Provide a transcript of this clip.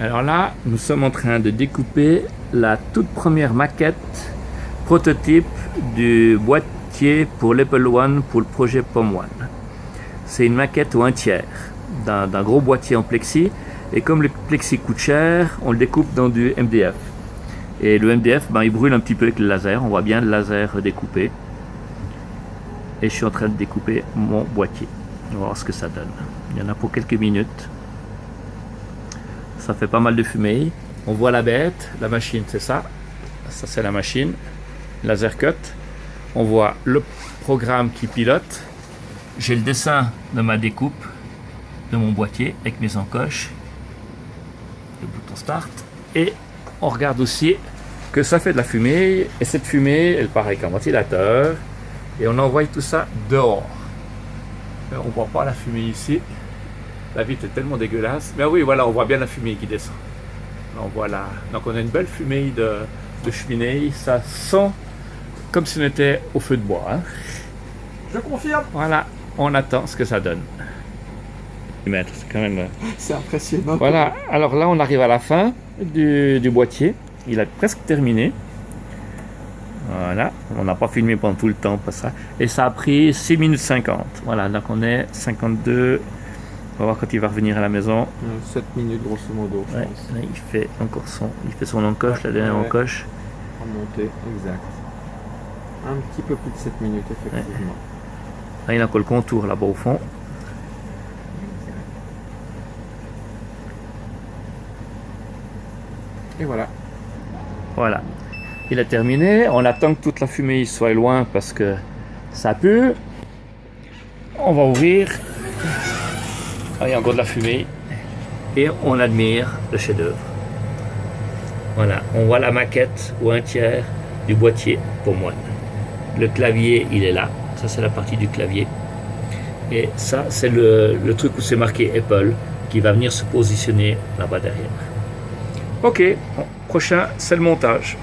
Alors là, nous sommes en train de découper la toute première maquette prototype du boîtier pour l'Apple One pour le projet POM One. C'est une maquette ou un tiers d'un gros boîtier en plexi et comme le plexi coûte cher, on le découpe dans du MDF. Et le MDF, ben, il brûle un petit peu avec le laser, on voit bien le laser découpé. Et je suis en train de découper mon boîtier. On va voir ce que ça donne. Il y en a pour quelques minutes ça fait pas mal de fumée. On voit la bête, la machine c'est ça, ça c'est la machine, laser cut. On voit le programme qui pilote. J'ai le dessin de ma découpe de mon boîtier avec mes encoches, le bouton start. Et on regarde aussi que ça fait de la fumée et cette fumée elle part avec un ventilateur et on envoie tout ça dehors. On voit pas la fumée ici. La vitre est tellement dégueulasse. Mais oui, voilà, on voit bien la fumée qui descend. Donc voilà. Donc on a une belle fumée de, cheminée. Ça sent comme si on était au feu de bois. Hein. Je confirme. Voilà, on attend ce que ça donne. C'est quand même... Euh, C'est impressionnant. Voilà, alors là on arrive à la fin du, du boîtier. Il a presque terminé. Voilà, on n'a pas filmé pendant tout le temps pour ça. Et ça a pris 6 minutes 50. Voilà, donc on est 52 on va voir quand il va revenir à la maison. 7 minutes grosso modo. il fait encore son, il fait son encoche, la dernière encoche. Remonter, exact. Un petit peu plus de 7 minutes effectivement. Là, il a encore le contour là-bas au fond. Et voilà. Voilà. Il a terminé. On attend que toute la fumée soit loin parce que ça pue. On va ouvrir ah, il y a encore de la fumée. Et on admire le chef-d'œuvre. Voilà, on voit la maquette ou un tiers du boîtier pour moi. Le clavier, il est là. Ça, c'est la partie du clavier. Et ça, c'est le, le, truc où c'est marqué Apple qui va venir se positionner là-bas derrière. Ok, prochain, c'est le montage.